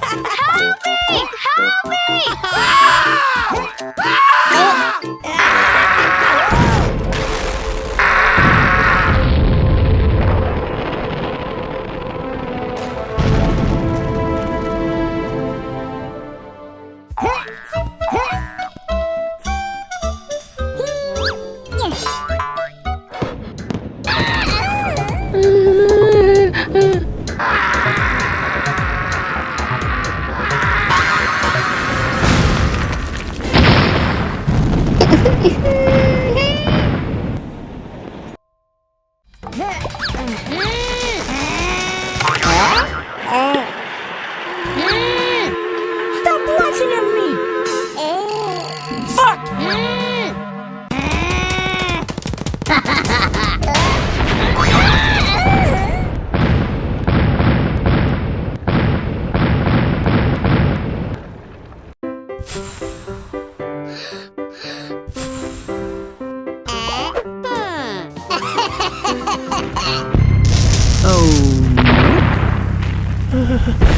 Help me! Help me! Ah! Fuck! Oh.